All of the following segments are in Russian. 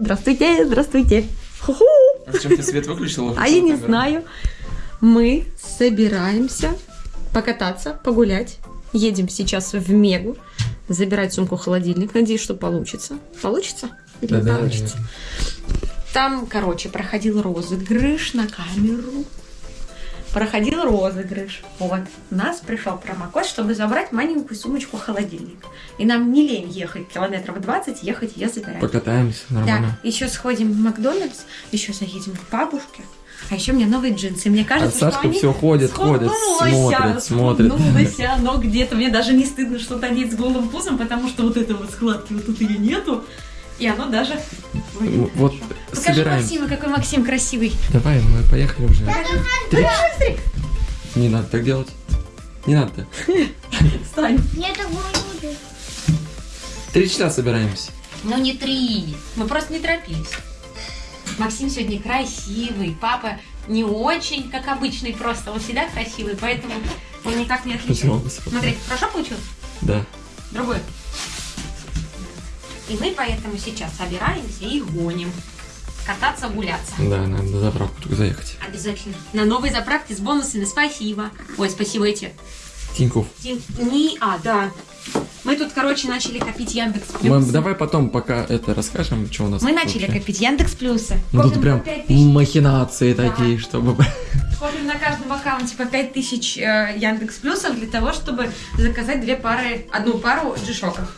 Здравствуйте, здравствуйте. Ху-ху. А зачем ты свет выключила? А я не знаю. Мы собираемся покататься, погулять. Едем сейчас в Мегу. Забирать сумку-холодильник. Надеюсь, что получится. Получится? Или не Да-да, получится? Там, короче, проходил розыгрыш на камеру. Проходил розыгрыш. Вот. У нас пришел промокод, чтобы забрать маленькую сумочку-холодильник. И нам не лень ехать километров 20, ехать ее забирать. Покатаемся, нормально. Да, еще сходим в Макдональдс, еще заедем к бабушке. А еще у меня новые джинсы. Мне А кажется, Сашка что они все ходит, ходит, смотрит, смотрит. но где-то. Мне даже не стыдно что-то одеть с голым пузом, потому что вот этого складки вот тут ее нету. И оно даже... выглядит Вот хорошо. Покажи собираем. Максима, какой Максим красивый. Давай, мы поехали уже. Три-. Не надо так делать. Не надо. Встань. Я так буду. Три часа собираемся. Ну не три. Мы просто не торопились. Максим сегодня красивый, папа не очень, как обычный, просто он всегда красивый, поэтому он никак не отличается. Спасибо. Смотри, хорошо получилось? Да. Другой. И мы поэтому сейчас собираемся и гоним. Кататься, гуляться. Да, надо на заправку только заехать. Обязательно. На новой заправке с бонусами. Спасибо. Ой, спасибо эти. Тиньков. Тин- Не, а, да. Мы тут, короче, начали копить Яндекс Мы, Плюсы. давай потом, пока это расскажем, что у нас Мы начали вообще. копить Яндекс Плюсы. Ну тут прям по 5 тысяч. махинации Да. такие, чтобы... Копим на каждом аккаунте по 5000 э, Яндекс Плюсов для того, чтобы заказать две пары, одну пару джишоков.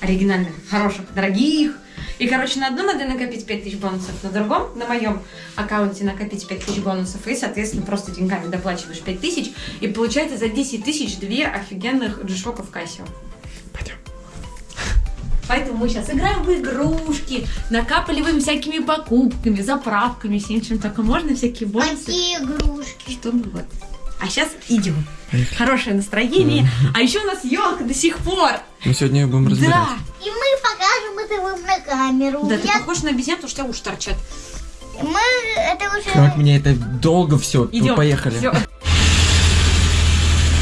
Оригинальных, хороших, дорогих. И, короче, на одном надо накопить 5000 бонусов, на другом, на моем аккаунте накопить 5000 бонусов. И, соответственно, просто деньгами доплачиваешь 5000. И получается за 10 тысяч две офигенных джишоков Кассио. Пойдем. Поэтому мы сейчас играем в игрушки, накапливаем всякими покупками, заправками, всем чем только можно, всякие бонусы. Какие игрушки? Чтобы вот. А сейчас идем. Поехали. Хорошее настроение. А еще у нас елка до сих пор. Мы сегодня ее будем разбирать. Да. И мы покажем это вам на камеру. Да, ты Я- похож на обезьяну, потому что у тебя уши торчат. Мы это уже... Как меня это долго все. Идем. Поехали. Всё.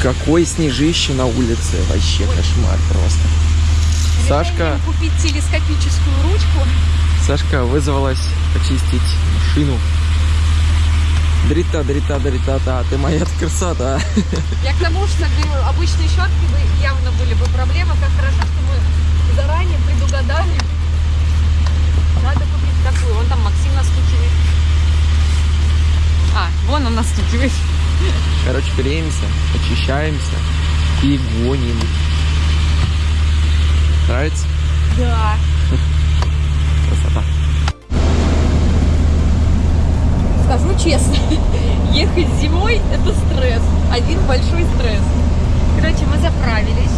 Какой снежище на улице. Вообще кошмар просто. Сашка, Купить телескопическую ручку. Сашка вызвалась почистить машину. Дрита, дрита, дрита, та, ты моя красота. Я к тому, что обычной щетки бы явно были бы проблемы. Как хорошо, что мы заранее предугадали. Надо купить такую. Вон там Максим настукивает. А, вон он настукивает. Короче, греемся, очищаемся и гоним. Нравится? Да. Красота. Скажу честно, ехать зимой это стресс. Один большой стресс. Короче, мы заправились.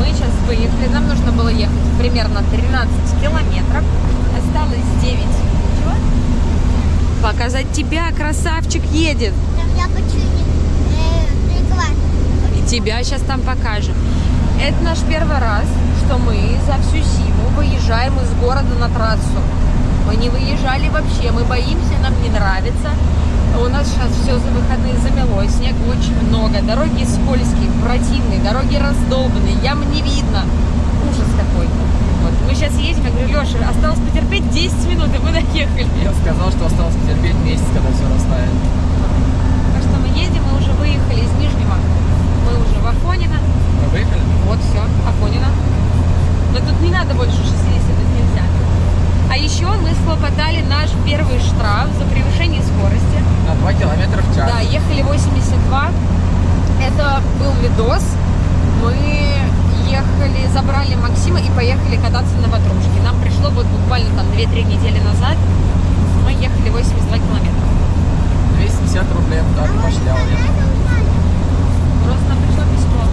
Мы сейчас выехали. Нам нужно было ехать примерно 13 километров. Осталось 9. Чего? Показать тебя, красавчик едет. Там я хочу э. И тебя сейчас там покажем. Это наш первый раз, что мы за всю зиму выезжаем из города на трассу. Мы не выезжали вообще, мы боимся, нам не нравится. У нас сейчас все за выходные замело, снега очень много, дороги скользкие, противные, дороги раздолбанные, ям не видно. Ужас какой. Вот. Мы сейчас едем, я говорю, Леша, осталось потерпеть 10 минут, и мы доехали. Я сказал, что осталось потерпеть месяц, когда все растает. Так что мы едем, мы уже выехали из Нижнего. Мы уже в Афонино. Мы выехали? Вот, все, Афонина. Но тут не надо больше 60, тут нельзя. А еще мы схлопотали наш первый штраф за превышение скорости. На 2 километра в час. Да, ехали 82. Это был видос. Мы ехали, забрали Максима и поехали кататься на ватрушке. Нам пришло вот буквально там 2-3 недели назад. Мы ехали 82 километра. 250 рублей так пошлял я. Просто нам пришло письмо.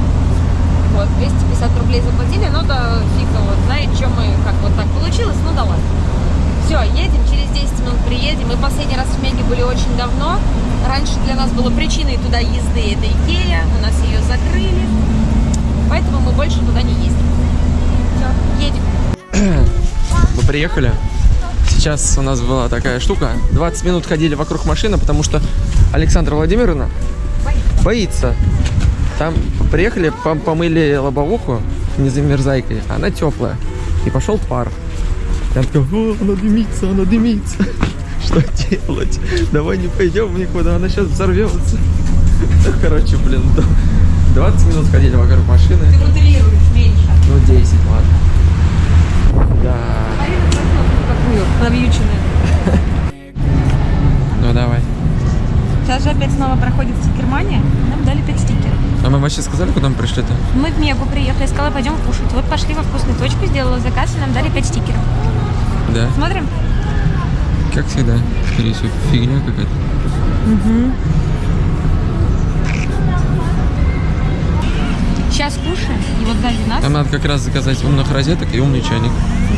Вот, 250 рублей заплатили, но да фиг его знает, что мы, как вот так получилось, ну да ладно. Все, едем, через 10 минут приедем. Мы последний раз в Меге были очень давно. Раньше для нас было причиной туда езды это Икея, у нас ее закрыли. Поэтому мы больше туда не ездим. Все, едем. Мы приехали. Сейчас у нас была такая штука. 20 минут ходили вокруг машины, потому что Александра Владимировна боится. Там приехали, пом- помыли лобовуху не замерзайкой, она теплая. И пошел пар. Я такой, о, она дымится, она дымится. Что делать? Давай не пойдем никуда, она сейчас взорвется. Ну, Короче, блин, да. 20 минут ходили вокруг машины. Ты моделируешь меньше. Ну, 10, ладно. Да. Какую? Навьюченную. Ну, давай. Сейчас же опять снова проходит стикермания. Нам дали 5 стикеров. А мы вообще сказали, куда мы пришли-то? Мы в Мегу приехали, сказала, пойдем кушать. Вот пошли во вкусную точку, сделала заказ, и нам дали 5 стикеров. Да. Смотрим? Как всегда. Скорее всего, фигня какая-то. Сейчас кушаем, и вот сзади нас, Там надо как раз заказать умных розеток и умный чайник.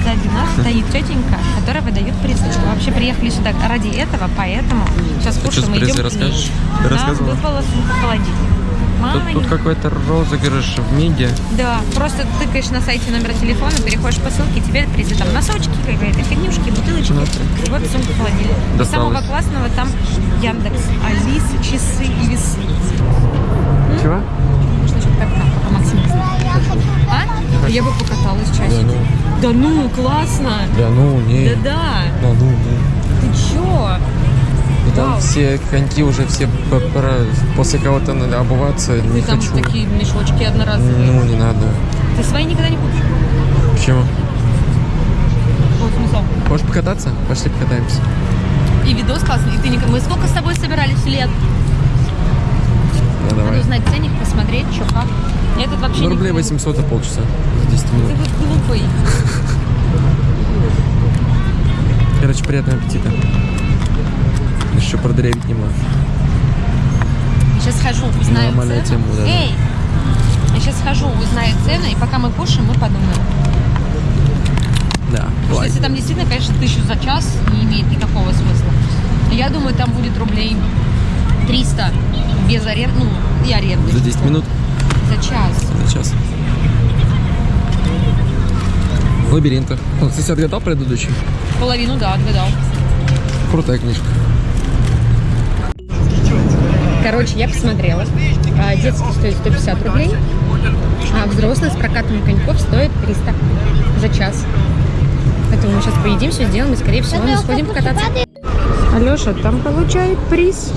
сзади нас стоит тетенька, которая выдает призочку. Вообще приехали сюда ради этого, поэтому сейчас А что кушаем и идем призой к ней. расскажешь? Ты Нам рассказывала? сумка холодильник. Тут, Мама тут не- какой-то розыгрыш в МИДе. Да, просто тыкаешь на сайте номер телефона, переходишь по ссылке, тебе призы там носочки какие-то, фигнюшки, бутылочки. Ну. И вот сумка холодильник. И самого классного там Яндекс, Алиса, часы и весы. Чего? Можно что-то как там, пока Максим не знает. Я хочу А? Я бы покаталась часик. ну. Да ну, классно! Да ну, не. Да-да! Да ну, не. Ты чё? И там все коньки уже все после кого-то надо обуваться. Не Ты там хочу. такие мешочки одноразовые. Ну, не надо. Ты свои никогда не купишь. Почему? Вот смысл. Можешь покататься? Пошли покатаемся. И видос классный. И ты не... Мы сколько с тобой собирались лет? Да, Надо давай. узнать ценник, посмотреть, что как. Этот вообще Ну, не рублей клюнул. 800 за полчаса. За 10 Ты минут. вот глупый. Короче, приятного аппетита. Еще продырявить немного. Сейчас схожу, узнаю Нормальная цену. тема, да. Эй! Я сейчас схожу, узнаю цены, и пока мы кушаем, мы подумаем. Да. Потому что если там действительно, конечно, тысячу за час не имеет никакого смысла. Я думаю, там будет рублей 300 без аренды, ну, и аренды. За 10 минут? За час. За час. В лабиринтах. Ну, кстати, отгадал предыдущий? Половину, да, отгадал. Крутая книжка. Короче, я посмотрела. А, Детский стоит 150 рублей, а взрослый с прокатом коньков стоит 300 за час. Поэтому мы сейчас поедим, все сделаем, и, скорее всего, мы сходим покататься. Алеша там получает приз.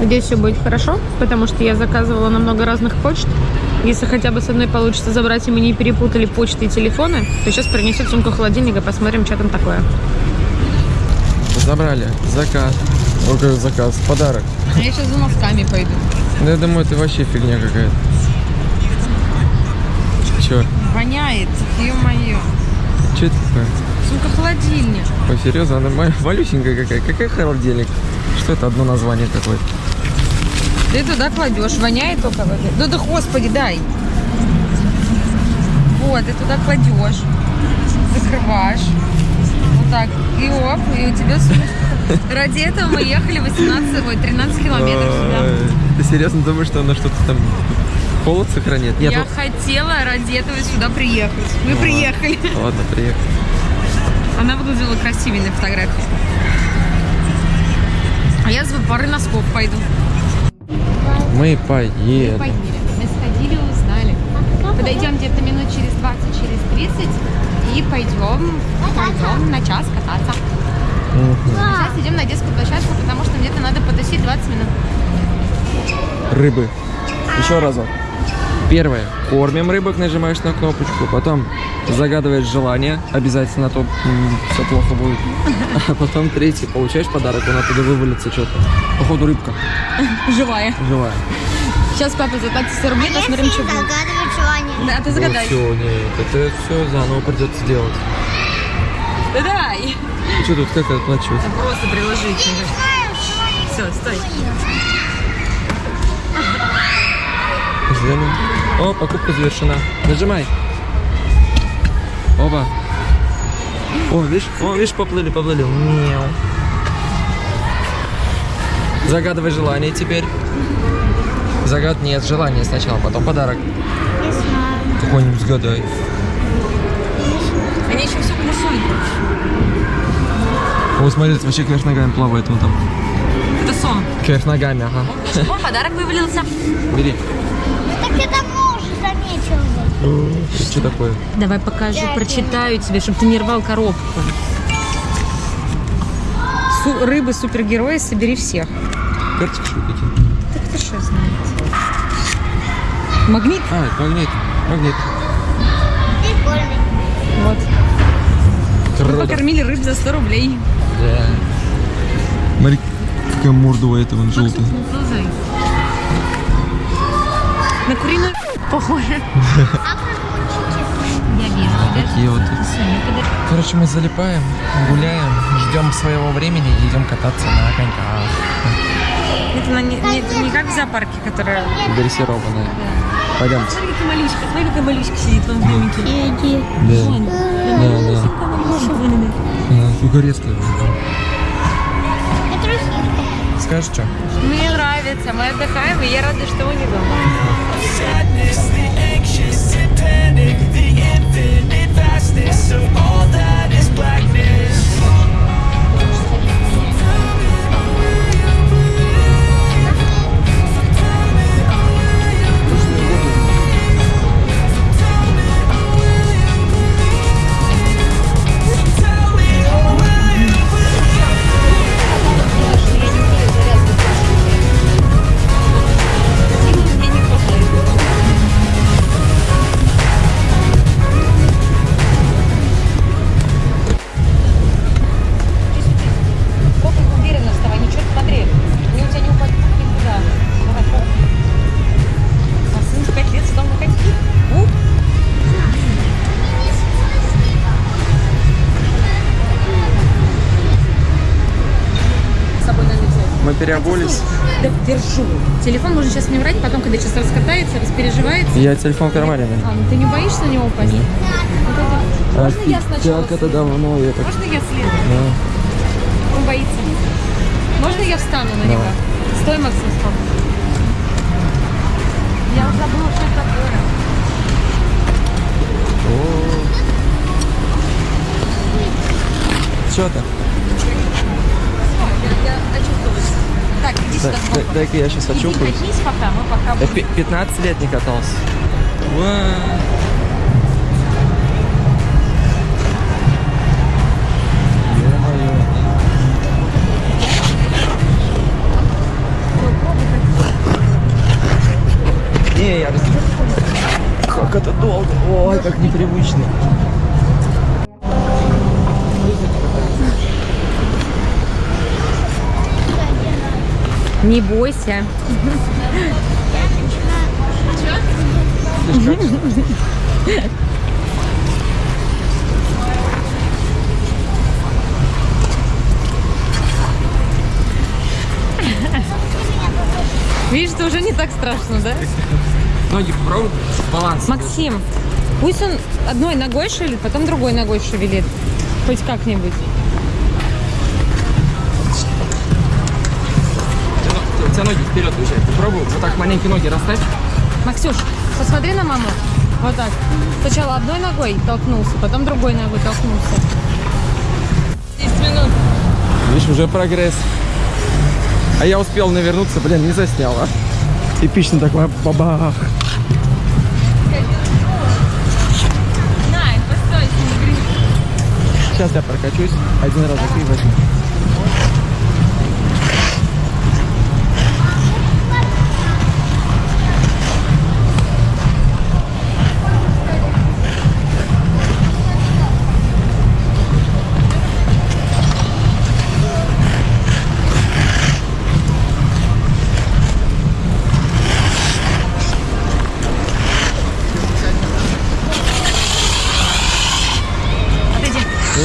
Надеюсь, все будет хорошо, потому что я заказывала на много разных почт. Если хотя бы с одной получится забрать, и мы не перепутали почты и телефоны, то сейчас принесет сумку холодильника, посмотрим, что там такое. Забрали. Заказ. О, какой заказ. Подарок. А я сейчас за носками пойду. Ну, я думаю, это вообще фигня какая-то. Че? Воняет, ё-моё. Че это такое? Сумка холодильник. Ой, серьезно, она ма- малюсенькая какая. Какая холодильник? Что это одно название какое-то? Ты туда кладешь, воняет только в этой. Да да господи, дай. Вот, ты туда кладешь, закрываешь. Вот так. И оп, и у тебя сумочка. Ради этого мы ехали 18, ой, 13 километров сюда. Ты серьезно думаешь, что она что-то там холод сохраняет? Нет, Я ну- хотела ради этого сюда приехать. Мы Ну приехали. Ладно, приехали. Она выглядела красивее на фотографии. А я за пары носков пойду. Мы поедем. Мы сходили, узнали. Подойдем где-то минут через 20, через 30 и пойдем, пойдем на час кататься. Сейчас идем на детскую площадку, потому что где-то надо потусить 20 минут. Рыбы. Еще разок. Первое. Кормим рыбок, нажимаешь на кнопочку. Потом загадываешь желание. Обязательно, а то все плохо будет. А потом третий. Получаешь подарок, он оттуда вывалится что-то. Походу рыбка. Живая. Живая. Сейчас папа заплатит 100 рублей, посмотрим, что будет. Да, ты загадай. все, нет. Это все заново придется делать. Да дай. Что тут, как оплачивать? Просто приложить. Все, стой. Взглянем. О, покупка завершена. Нажимай. Оба. О, видишь, о, видишь, поплыли, поплыли. Мяу. Загадывай желание теперь. Загад нет, желание сначала, потом подарок. Какой-нибудь сгадай. Они еще все плюсуют. О, смотри, это вообще кверх ногами плавает вон там. Это сон. Кверх ногами, ага. О, подарок вывалился. Бери. Ну так это мы уже заметил. Что такое? Давай покажу, прочитаю тебе, чтобы ты не рвал коробку. Су- рыбы супергерои, собери всех. Карточки какие? Так ты что знаешь? Магнит? А, это магнит. Магнит. Прикольный. Вот. Мы Круто. покормили рыб за 100 рублей. Да. Смотри, какая морда у этого, он желтый. Ползай. На куриную похоже. Я вижу. Такие вот. Короче, мы залипаем, гуляем, ждем своего времени и идем кататься на коньках. Это на- не, не- это не как в зоопарке, которая... Дрессированные. Пойдемте. Смотри, какая малючка, смотри, какая малючка сидит в домике. Иди. Да. Да, да. Она. Да, Угорецкая. Это. Скажешь, что? Мне нравится, мы отдыхаем, и я рада, что мы не дома. Держу. Телефон можно сейчас не брать, потом, когда сейчас раскатается, распереживается. Я телефон в кармане. А, ну ты не боишься на него упасть? Можно я сначала Как это давно я так... Можно я следую? Да. Он боится. Можно я встану на него? Стой, Максим, стой. Я уже забыла, что это такое. Что то Дай- дай-ка я сейчас очухаюсь. катись пока, мы пока Я будем. пи- 15 лет не катался. Не, я раз- Как это долго. Ой, как непривычно. Не бойся. Видишь, это уже не так страшно, да? Ноги попробуй. Баланс. Максим, пусть он одной ногой шевелит, потом другой ногой шевелит. Хоть как-нибудь. У тебя ноги вперед уезжают. Попробуй вот так маленькие ноги расставь. Максюш, посмотри на маму. Вот так. Сначала одной ногой толкнулся, потом другой ногой толкнулся. 10 минут. Видишь, уже прогресс. А я успел навернуться, блин, не заснял, а. Эпично такое бабах. Сейчас я прокачусь. Один раз и возьму.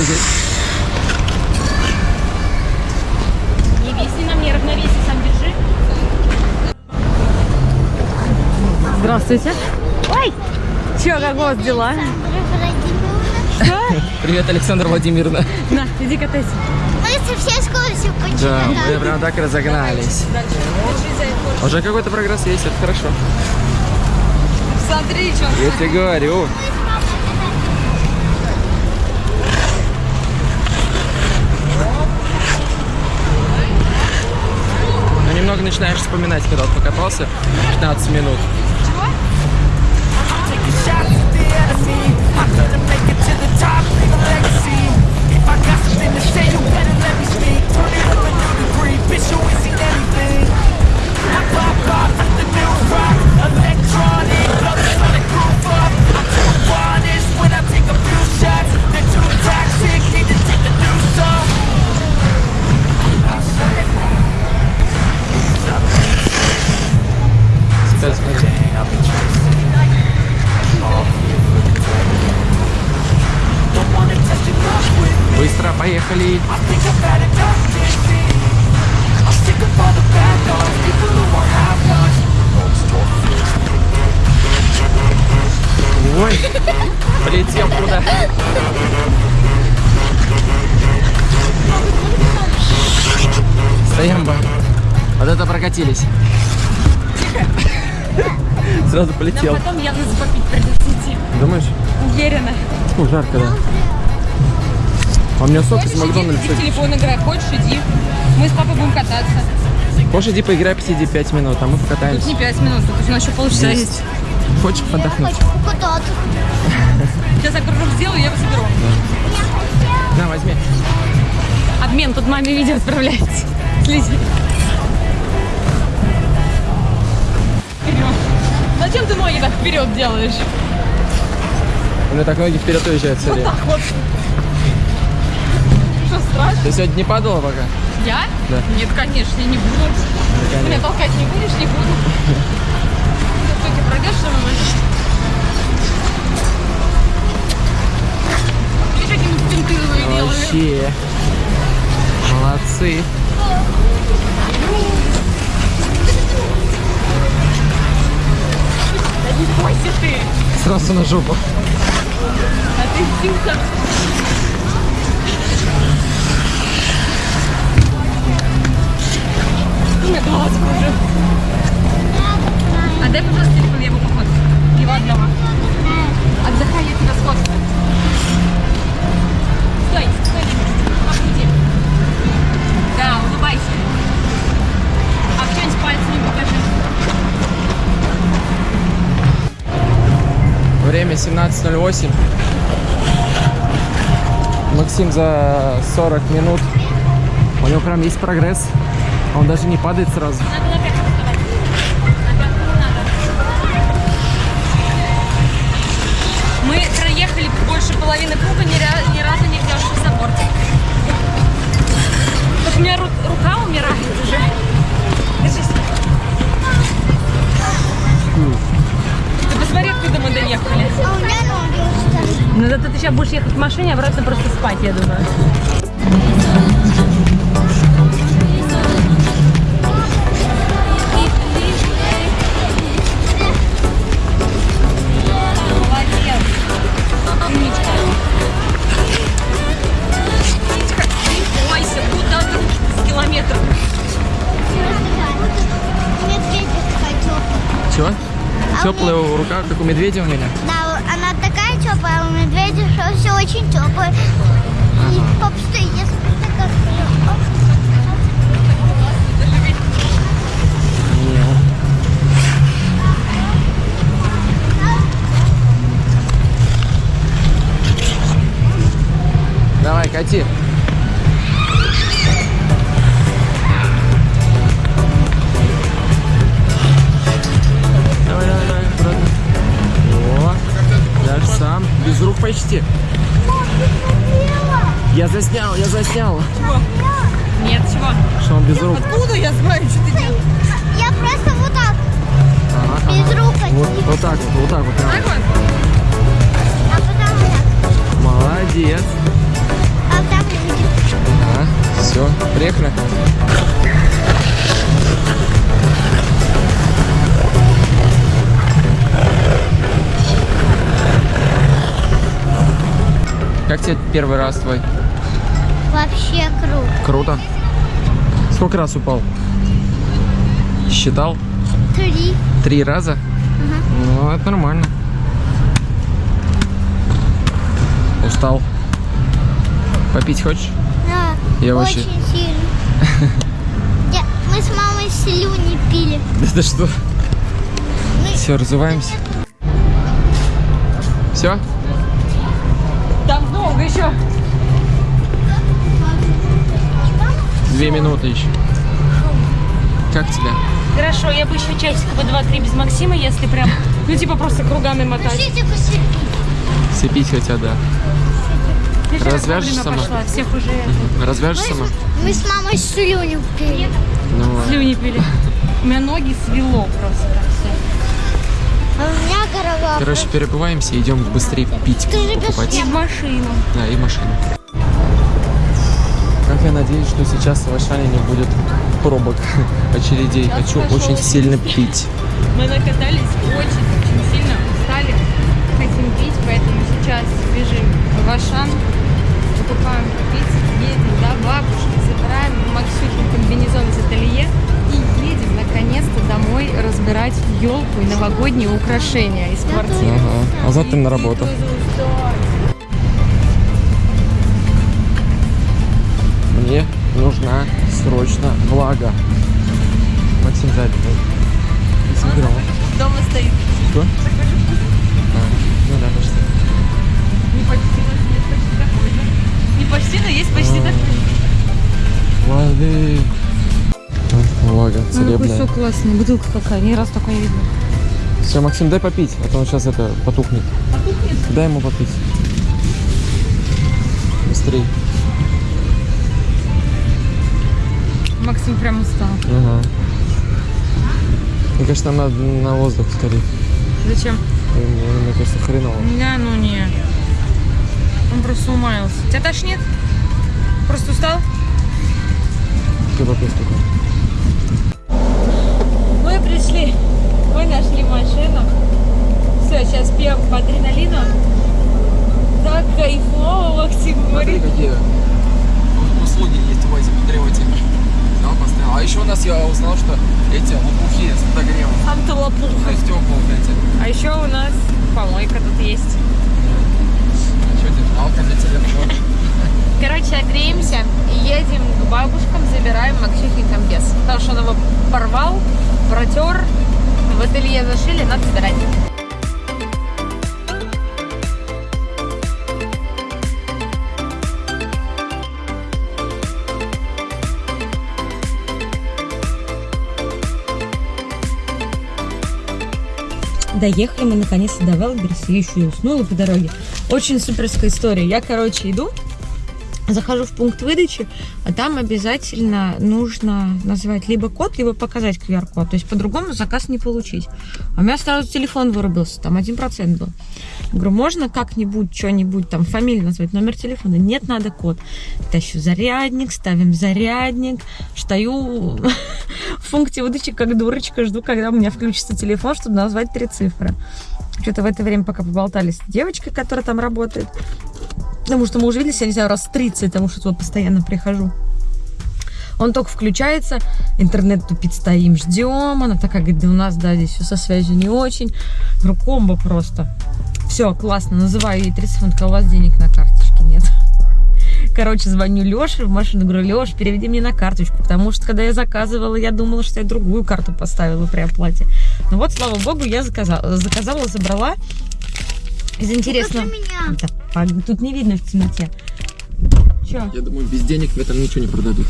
Иди. Не виси на мне, равновесие сам держи. Здравствуйте. Ой! Че, как у вас дела? Что? Привет, Александр Владимировна. На, иди катайся. Мы со всей скоростью Да, почему мы прям так разогнались. Уже какой-то прогресс есть, это хорошо. Смотри, что Я тебе говорю. Немного начинаешь вспоминать, когда вот покатался 15 минут. Прокатились. Сразу полетел. Потом явно попить придется идти. Думаешь? Уверена. Ну, жарко, да. А у меня сок из Макдональдса. Телефон играй, хочешь, иди. Мы с папой будем кататься. Хочешь, иди поиграй, посиди 5 минут, а мы покатаемся. Не 5 минут, тут у нас еще полчаса есть. Хочешь отдохнуть? Хочу покататься. Сейчас я кружок сделаю, я его заберу. На, возьми. Обмен, тут маме видео отправляете. Слези. Вперед. Зачем ты ноги так вперед делаешь? У меня так ноги вперед уезжают все время. Так вот. Что, страшно? Ты сегодня не падала пока? Я? Да. Нет, конечно, я не буду. конечно. Меня толкать не будешь, не буду. Ты ты пройдешь со мной? Видишь, какие мы спинтыловые делаем? Вообще. Молодцы. Не бойся ты. Сразу на жопу. А ты силка. У меня голова кружит. Отдай, пожалуйста, телефон, я его пофоткаю. Его одного. Отдыхай, я тебя сфоткаю. 18.08. Максим за 40 минут. У него прям есть прогресс. Он даже не падает сразу. Мы проехали больше половины круга, ни, разу не взявшись за бортик. Вот у меня рука умирает уже. Откуда мы доехали. А у меня ноги устали. Ну зато ты сейчас будешь ехать в машине, а обратно просто спать, я думаю. Теплая рука, как у медведя у меня. Да, она такая теплая, у медведя что все очень теплое. И пап, стой, я такая Давай, кати. Без рук почти. Я заснял, я заснял. Нет, чего? Что он без рук. Откуда я знаю, что ты делаешь? Я просто вот так, Ага, без ага. рук Вот, вот так вот, вот так вот. прям. Так вот? А потом так. Молодец. А там люди. Ага, все, приехали. Как тебе первый раз твой? Вообще круто. Круто. Сколько раз упал? Считал? Три. Три раза? Ну, это нормально. Устал? Попить хочешь? Да, Я очень вообще- сильно. Я- мы с мамой слюни пили. Это что? Мы- Все, разуваемся. Все? Еще. Две минуты еще. Как тебе? Хорошо, я бы еще часика бы два-три без Максима, если прям, ну типа просто кругами мотать. Пишите, пишите. Все пить хотят, да. Я же Развяжешь сама? пошла, всех уже Развяжешь сама? Мы с мамой слюни пили. Ну, слюни пили. У меня ноги свело просто все. У меня голова. Короче, перебываемся, идем быстрее пить, Скажи, покупать. И в машину. Да, и машину. я надеюсь, что сейчас в Ашане не будет пробок, очередей. Сейчас Хочу пошел очень сильно пить. Мы накатались очень-очень сильно, устали, хотим пить, поэтому сейчас бежим в Ашан, покупаем попить, едем до бабушки, забираем Максюхин и новогодние украшения из квартиры. Ага. А завтра на работу. Мне нужна срочно влага. Максим сзади. Дома стоит. Что? А, ну да, почти. Не почти, но есть почти такой же. Не почти, но есть почти А. такой. Воды. А, Влага Какой целебная. сок классный, бутылка какая, ни раз такой не видела. Все, Максим, дай попить, а то он сейчас это потухнет. Потухнет? Дай ему попить. Быстрей. Максим прям устал. Ага. Мне кажется, нам надо на воздух скорее. Зачем? Мне, мне кажется, хреново. Да, ну не. Он просто умаялся. Тебя тошнит? Просто устал? Ты попей столько. Мы пришли. Мы нашли машину. Все, сейчас пьем по адреналину. Так кайфово, Максим говорит. Какие услуги есть у этих потребователей. Взял, поставил. А еще у нас я узнал, что эти лопухи с подогревом. Антилопуха. Ну, стекла вот эти. А еще у нас помойка тут есть. Что это? Алка для телефона. Короче, греемся и едем к бабушкам, забираем Максюхин комбез. Потому что он его порвал, протер, в ателье зашили, надо собирать. Доехали мы наконец-то до Велберса, я еще и уснула по дороге. Очень суперская история. Я, короче, иду, захожу в пункт выдачи, а там обязательно нужно назвать либо код, либо показать QR-код. То есть по-другому заказ не получить. А у меня сразу телефон вырубился, там 1% был. Говорю, можно как-нибудь, что-нибудь, там, фамилию назвать, номер телефона? Нет, надо код. Тащу зарядник, ставим зарядник, стою в пункте выдачи как дурочка, жду, когда у меня включится телефон, чтобы назвать три цифры. Что-то в это время, пока поболтали с девочкой, которая там работает, Потому что мы уже виделись, я не знаю, раз 30, потому что туда постоянно прихожу. Он только включается, интернет тупит, стоим, ждем. Она такая говорит, да у нас, да, здесь все со связью не очень. Говорю, комбо просто. Все, классно, называю ей 30 он такая, у вас денег на карточке нет. Короче, звоню Леше в машину, говорю, Леш, переведи мне на карточку, потому что когда я заказывала, я думала, что я другую карту поставила при оплате. Ну вот, слава богу, я заказала, заказала, забрала. Из интересного... Только меня. Да, пог- тут не видно в темноте. Че? Я думаю, без денег мне там ничего не продадут.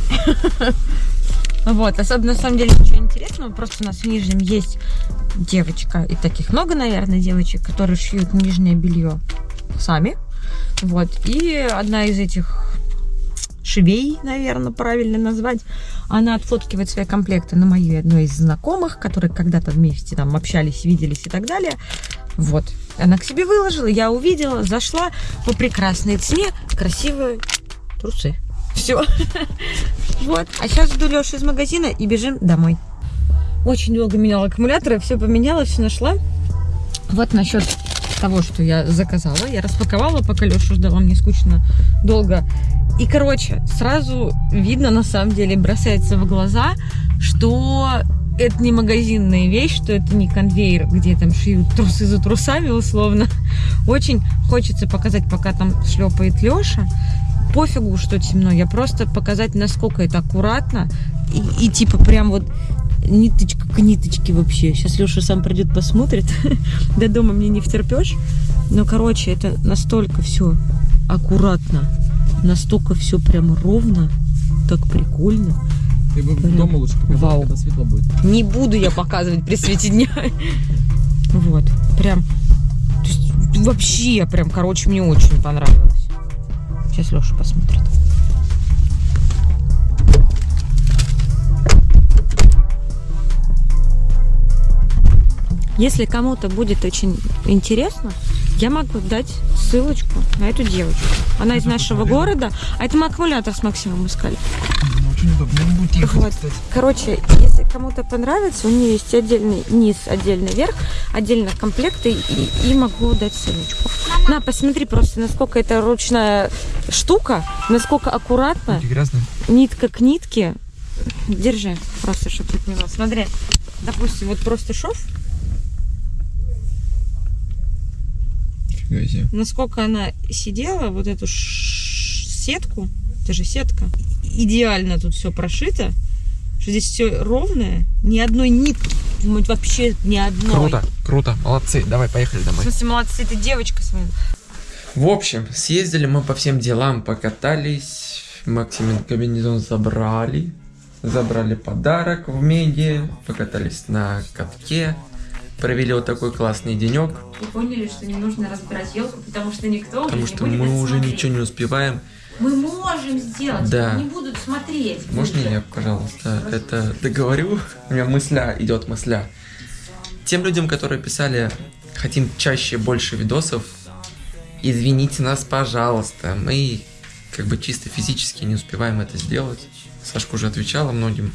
Вот, особенно на самом деле ничего интересного, просто у нас в Нижнем есть девочка, и таких много, наверное, девочек, которые шьют нижнее белье сами. Вот, и одна из этих швей, наверное, правильно назвать, она отфоткивает свои комплекты на мою одной из знакомых, которые когда-то вместе там общались, виделись и так далее. Вот. Она к себе выложила, я увидела, зашла по прекрасной цене, красивые трусы. Все. Вот. А сейчас жду Лешу из магазина и бежим домой. Очень долго меняла аккумуляторы, все поменяла, все нашла. Вот насчет того, что я заказала. Я распаковала, пока Лешу ждала, мне скучно долго. И, короче, сразу видно, на самом деле, бросается в глаза, что это не магазинная вещь, что это не конвейер, где там шьют трусы за трусами, условно. Очень хочется показать, пока там шлепает Леша. Пофигу, что темно, я просто показать, насколько это аккуратно. И, и типа прям вот ниточка к ниточке вообще. Сейчас Леша сам придет, посмотрит. До дома мне не втерпешь. Но, короче, это настолько все аккуратно, настолько все прям ровно, так прикольно. Ты бы Прям дома лучше показал, вау. когда светло будет. Не буду я показывать при свете дня. Вот, прям, то есть, вообще, прям, короче, мне очень понравилось. Сейчас Леша посмотрит. Если кому-то будет очень интересно, Я могу дать ссылочку на эту девочку. Она из нашего города, а это мы аккумулятор с Максимом искали. Очень удобно. Не будет ехать, Вот. кстати. Короче, если кому-то понравится, у нее есть отдельный низ, отдельный верх, отдельно комплекты, и, и могу дать ссылочку. На, посмотри просто, насколько это ручная штука, насколько аккуратно, грязные. нитка к нитке. Держи, просто, чтобы ты поняла. Смотри, допустим, вот просто шов, насколько она сидела, вот эту сетку, это же сетка, идеально тут все прошито, что здесь все ровное, ни одной нитки, вот вообще ни одной. Круто, круто, молодцы. Давай, поехали В домой. смысле, молодцы, ты девочка своя. В общем, съездили мы по всем делам, покатались. Максимин комбинезон забрали. Забрали подарок в меди. Покатались на катке. Провели вот такой классный денек. И поняли, что не нужно разбирать елку, потому что никто Потому что мы уже ничего не успеваем. Мы можем сделать, Да. не будут смотреть. Можно я, пожалуйста, это договорю? У меня мысля идет мысля. Тем людям, которые писали, хотим чаще больше видосов, извините нас, пожалуйста. Мы как бы чисто физически не успеваем это сделать. Сашка уже отвечала многим.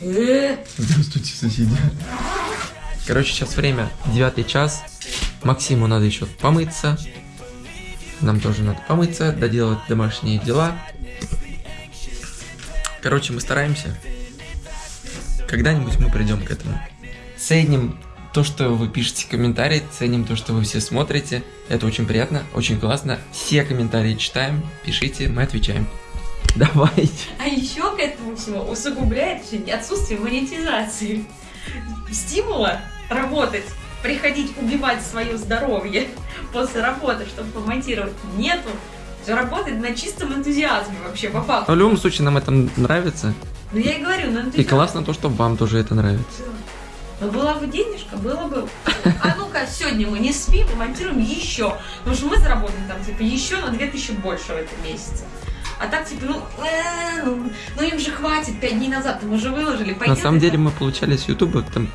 Э, Здравствуйте, соседи. Короче, сейчас время девятый час. Максиму надо еще помыться. Нам тоже надо помыться, доделать домашние дела. Короче, мы стараемся. Когда-нибудь мы придем к этому. Ценим то, что вы пишете комментарии, ценим то, что вы все смотрите. Это очень приятно, очень классно. Все комментарии читаем, пишите, мы отвечаем. Давайте. А еще к этому всему усугубляет отсутствие монетизации. Стимула работать, приходить убивать свое здоровье после работы, чтобы помонтировать, нету. Все работает на чистом энтузиазме вообще, по факту. В любом случае, нам это нравится. Ну я и говорю, на И энтузиазме. классно то, что вам тоже это нравится. Ну, была бы денежка, было бы. А ну-ка, сегодня мы не спим и монтируем еще. Потому что мы заработаем там, типа, еще на 2000 больше в этом месяце. А так, типа, ну, э, ну, ну им же хватит, 5 дней назад мы уже выложили. На пойдем самом это- деле мы получали с Ютуба там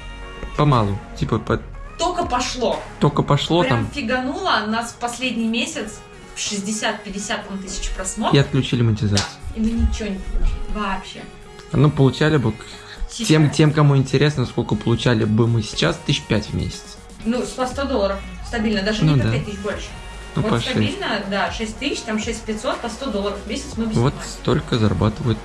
помалу. Типа по- Только пошло. только пошло Прям там фигануло нас в последний месяц 60-50 там, тысяч и просмотров. отключили монетизацию. И мы ничего не получили. Вообще. Ну, получали бы Сейчас. тем, тем, кому интересно, сколько получали бы мы сейчас, тысяч пять в месяц. Ну, по 100 долларов. Стабильно. Даже Ну не по да. 5 тысяч больше. Ну, вот по шесть. стабильно, да, 6 тысяч, там 6 500, по 100 долларов в месяц мы без Вот столько зарабатывают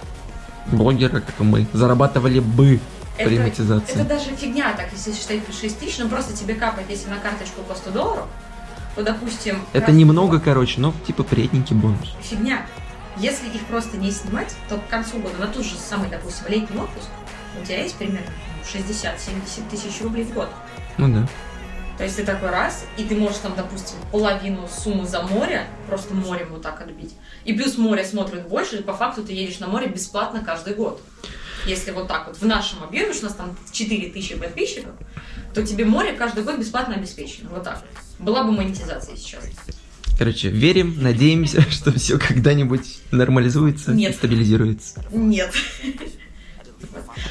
блогеры, как и мы. Зарабатывали бы Это, монетизации. это даже фигня, так, если считать 6 тысяч, ну просто тебе капает, если на карточку по 100 долларов, то, допустим... Это немного, год- короче, но типа приятненький бонус. Фигня. Если их просто не снимать, то к концу года, на тот же самый, допустим, летний отпуск, у тебя есть примерно 60-70 тысяч рублей в год. Ну да. То есть ты такой раз, и ты можешь там, допустим, половину суммы за море, просто морем вот так отбить. И плюс море смотрит больше, и по факту ты едешь на море бесплатно каждый год. Если вот так вот в нашем объеме, что у нас там 4000 подписчиков, то тебе море каждый год бесплатно обеспечено. Вот так. Была бы монетизация сейчас. Короче, верим, надеемся, что все когда-нибудь нормализуется и Нет. стабилизируется. Нет.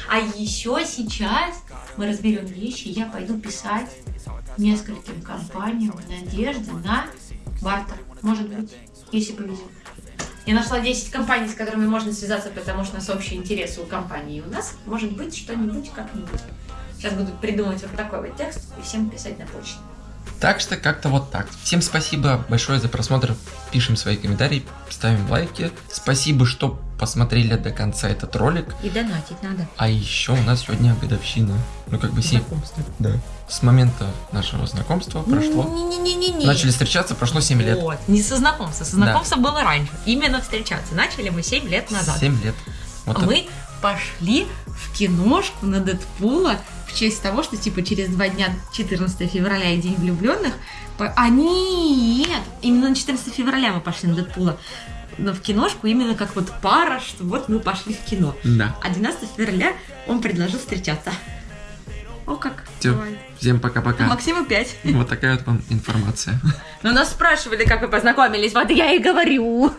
А еще сейчас мы разберем вещи, и я пойду писать нескольким компаниям в надежде на бартер. Может быть, если повезет. Я нашла 10 компаний, с которыми можно связаться, потому что у нас общие интересы у компании. У нас может быть что-нибудь как-нибудь. Сейчас буду придумывать вот такой вот текст и всем писать на почту. Так что как-то вот так. Всем спасибо большое за просмотр. Пишем свои комментарии, ставим лайки. Спасибо, что посмотрели до конца этот ролик. И донатить надо. А еще у нас сегодня годовщина. Ну как бы семь. Да. С момента нашего знакомства прошло. Не-не-не-не. Начали встречаться, прошло 7 лет. Вот, не со знакомства. Со знакомства было раньше. Именно встречаться. Начали мы 7 лет назад. 7 лет. Вот А это. Пошли в киношку на Дэдпула в честь того, что типа через два дня 14 февраля и День влюбленных. А нет! Именно на 14 февраля мы пошли на Дэдпула. Но в киношку именно как вот пара, что вот мы пошли в кино. Да. А 12 февраля он предложил встречаться. О как. Бывает. Всем пока-пока. Максиму 5. Вот такая вот вам информация. Но нас спрашивали, как вы познакомились, вот я и говорю.